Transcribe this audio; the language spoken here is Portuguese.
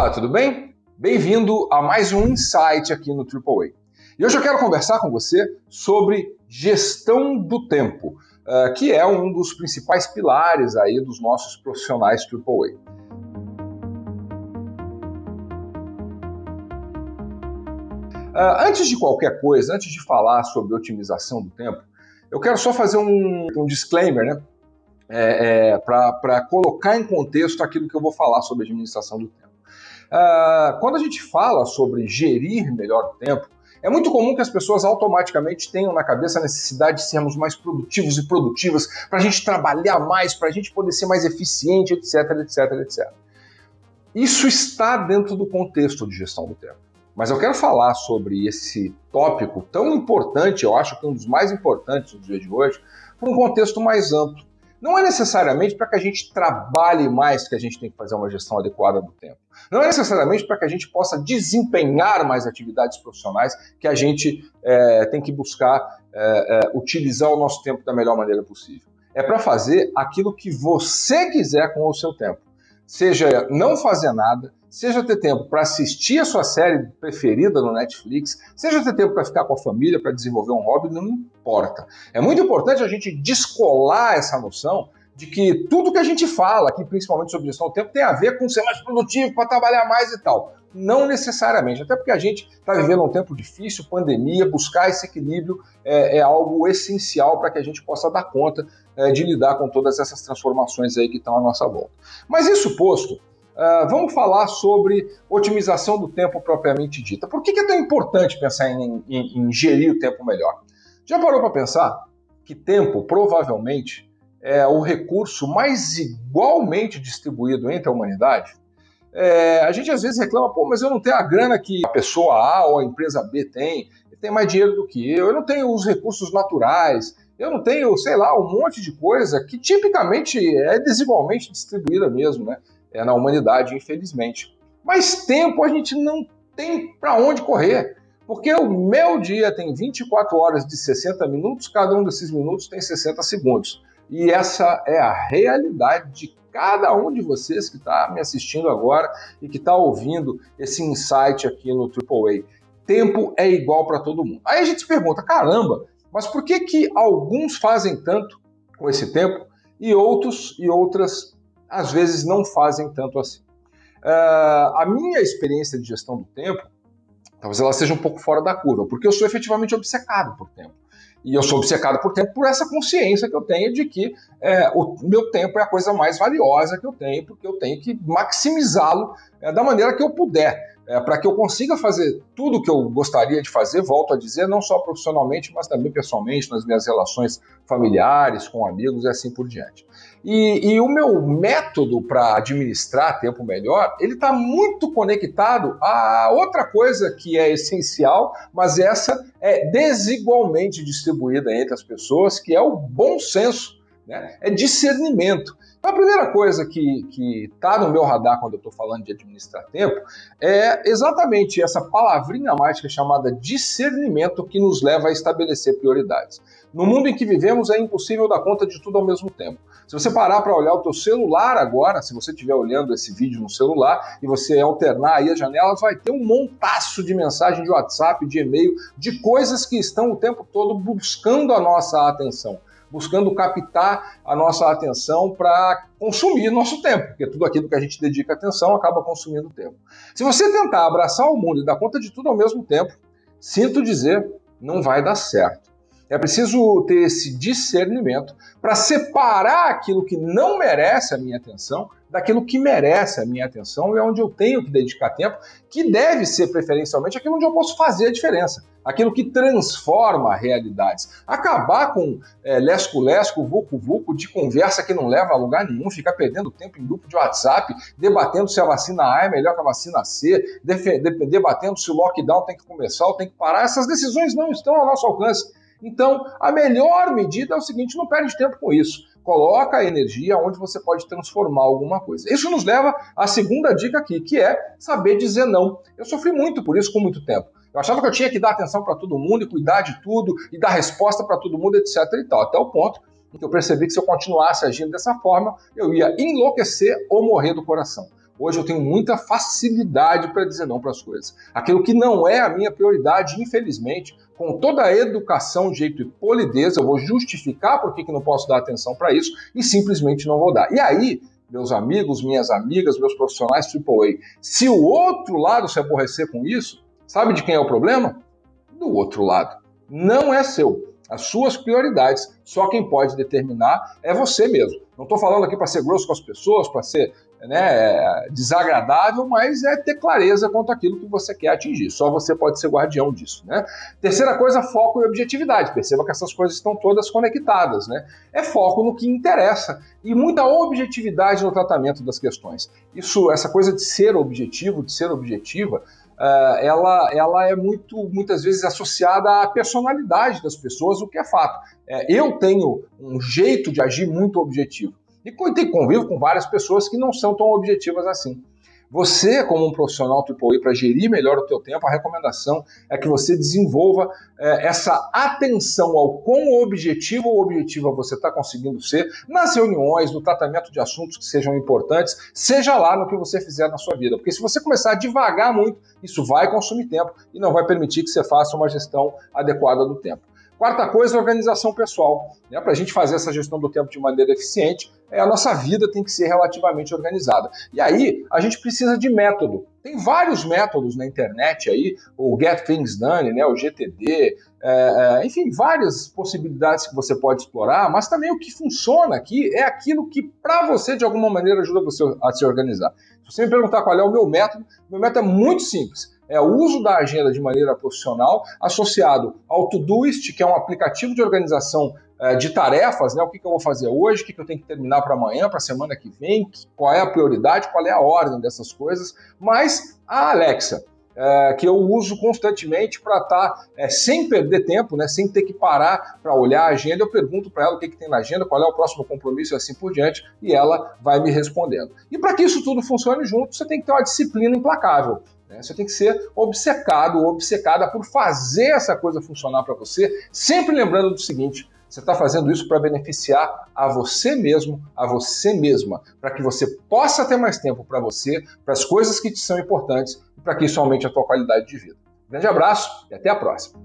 Olá, tudo bem? Bem-vindo a mais um Insight aqui no AAA. E hoje eu quero conversar com você sobre gestão do tempo, eh, que é um dos principais pilares aí dos nossos profissionais AAA. Eh, antes de qualquer coisa, antes de falar sobre otimização do tempo, eu quero só fazer um, um disclaimer, né? É, é, para colocar em contexto aquilo que eu vou falar sobre administração do tempo. Uh, quando a gente fala sobre gerir melhor o tempo, é muito comum que as pessoas automaticamente tenham na cabeça a necessidade de sermos mais produtivos e produtivas, para a gente trabalhar mais, para a gente poder ser mais eficiente, etc, etc, etc. Isso está dentro do contexto de gestão do tempo. Mas eu quero falar sobre esse tópico tão importante, eu acho que um dos mais importantes no dia de hoje, por um contexto mais amplo. Não é necessariamente para que a gente trabalhe mais que a gente tem que fazer uma gestão adequada do tempo. Não é necessariamente para que a gente possa desempenhar mais atividades profissionais que a gente é, tem que buscar é, é, utilizar o nosso tempo da melhor maneira possível. É para fazer aquilo que você quiser com o seu tempo. Seja não fazer nada, seja ter tempo para assistir a sua série preferida no Netflix, seja ter tempo para ficar com a família, para desenvolver um hobby, não importa. É muito importante a gente descolar essa noção de que tudo que a gente fala aqui, principalmente sobre gestão do tempo, tem a ver com ser mais produtivo, para trabalhar mais e tal. Não necessariamente, até porque a gente está vivendo um tempo difícil, pandemia, buscar esse equilíbrio é, é algo essencial para que a gente possa dar conta é, de lidar com todas essas transformações aí que estão à nossa volta. Mas isso posto, Uh, vamos falar sobre otimização do tempo propriamente dita. Por que, que é tão importante pensar em, em, em gerir o tempo melhor? Já parou para pensar que tempo provavelmente é o recurso mais igualmente distribuído entre a humanidade? É, a gente às vezes reclama, pô, mas eu não tenho a grana que a pessoa A ou a empresa B tem, tem mais dinheiro do que eu, eu não tenho os recursos naturais, eu não tenho, sei lá, um monte de coisa que tipicamente é desigualmente distribuída mesmo, né? é, na humanidade, infelizmente. Mas tempo a gente não tem para onde correr, porque o meu dia tem 24 horas de 60 minutos, cada um desses minutos tem 60 segundos. E essa é a realidade de cada um de vocês que está me assistindo agora e que está ouvindo esse insight aqui no AAA. Tempo é igual para todo mundo. Aí a gente se pergunta, caramba, mas por que que alguns fazem tanto com esse tempo e outros e outras às vezes não fazem tanto assim. Uh, a minha experiência de gestão do tempo, talvez ela seja um pouco fora da curva, porque eu sou efetivamente obcecado por tempo. E eu sou obcecado por tempo por essa consciência que eu tenho de que é, o meu tempo é a coisa mais valiosa que eu tenho, porque eu tenho que maximizá-lo é, da maneira que eu puder é, para que eu consiga fazer tudo o que eu gostaria de fazer, volto a dizer, não só profissionalmente, mas também pessoalmente, nas minhas relações familiares, com amigos e assim por diante. E, e o meu método para administrar tempo melhor, ele está muito conectado a outra coisa que é essencial, mas essa é desigualmente distribuída entre as pessoas, que é o bom senso, né? é discernimento. Então, a primeira coisa que está no meu radar quando eu estou falando de administrar tempo é exatamente essa palavrinha mágica chamada discernimento que nos leva a estabelecer prioridades. No mundo em que vivemos é impossível dar conta de tudo ao mesmo tempo. Se você parar para olhar o teu celular agora, se você estiver olhando esse vídeo no celular e você alternar aí as janelas, vai ter um montaço de mensagem de WhatsApp, de e-mail, de coisas que estão o tempo todo buscando a nossa atenção buscando captar a nossa atenção para consumir nosso tempo, porque tudo aquilo que a gente dedica atenção acaba consumindo tempo. Se você tentar abraçar o mundo e dar conta de tudo ao mesmo tempo, sinto dizer, não vai dar certo. É preciso ter esse discernimento para separar aquilo que não merece a minha atenção daquilo que merece a minha atenção e é onde eu tenho que dedicar tempo, que deve ser preferencialmente aquilo onde eu posso fazer a diferença, aquilo que transforma realidades. Acabar com é, lesco-lesco, vucu-vucu de conversa que não leva a lugar nenhum, ficar perdendo tempo em grupo de WhatsApp, debatendo se a vacina A é melhor que a vacina C, debatendo se o lockdown tem que começar ou tem que parar. Essas decisões não estão ao nosso alcance. Então, a melhor medida é o seguinte: não perde tempo com isso. Coloca a energia onde você pode transformar alguma coisa. Isso nos leva à segunda dica aqui, que é saber dizer não. Eu sofri muito por isso com muito tempo. Eu achava que eu tinha que dar atenção para todo mundo e cuidar de tudo e dar resposta para todo mundo, etc. e tal, até o ponto em que eu percebi que se eu continuasse agindo dessa forma, eu ia enlouquecer ou morrer do coração. Hoje eu tenho muita facilidade para dizer não para as coisas. Aquilo que não é a minha prioridade, infelizmente, com toda a educação, jeito e polidez, eu vou justificar por que não posso dar atenção para isso e simplesmente não vou dar. E aí, meus amigos, minhas amigas, meus profissionais AAA, se o outro lado se aborrecer com isso, sabe de quem é o problema? Do outro lado. Não é seu as suas prioridades. Só quem pode determinar é você mesmo. Não estou falando aqui para ser grosso com as pessoas, para ser né, desagradável, mas é ter clareza quanto àquilo que você quer atingir. Só você pode ser guardião disso. Né? Terceira coisa, foco e objetividade. Perceba que essas coisas estão todas conectadas. Né? É foco no que interessa e muita objetividade no tratamento das questões. Isso, essa coisa de ser objetivo, de ser objetiva, uh, ela, ela é muito, muitas vezes associada à personalidade das pessoas, o que é fato. É, eu tenho um jeito de agir muito objetivo. E convivo com várias pessoas que não são tão objetivas assim. Você, como um profissional AAA, para gerir melhor o teu tempo, a recomendação é que você desenvolva é, essa atenção ao quão objetivo ou objetiva você está conseguindo ser nas reuniões, no tratamento de assuntos que sejam importantes, seja lá no que você fizer na sua vida. Porque se você começar a devagar muito, isso vai consumir tempo e não vai permitir que você faça uma gestão adequada do tempo. Quarta coisa, organização pessoal. Né? Para a gente fazer essa gestão do tempo de maneira eficiente, é, a nossa vida tem que ser relativamente organizada. E aí, a gente precisa de método. Tem vários métodos na internet aí, o Get Things Done, né, o GTD, é, é, enfim, várias possibilidades que você pode explorar, mas também o que funciona aqui é aquilo que, para você, de alguma maneira, ajuda você a se organizar. Se você me perguntar qual é o meu método, meu método é muito simples é o uso da agenda de maneira profissional, associado ao Todoist, que é um aplicativo de organização de tarefas, né? O que, que eu vou fazer hoje, o que, que eu tenho que terminar para amanhã, para a semana que vem, qual é a prioridade, qual é a ordem dessas coisas, mas a Alexa. É, que eu uso constantemente para estar tá, é, sem perder tempo, né, sem ter que parar para olhar a agenda. Eu pergunto para ela o que, que tem na agenda, qual é o próximo compromisso e assim por diante, e ela vai me respondendo. E para que isso tudo funcione junto, você tem que ter uma disciplina implacável. Né? Você tem que ser obcecado ou obcecada por fazer essa coisa funcionar para você, sempre lembrando do seguinte: você está fazendo isso para beneficiar a você mesmo, a você mesma, para que você possa ter mais tempo para você, para as coisas que te são importantes e para que isso aumente a tua qualidade de vida. Grande abraço e até a próxima.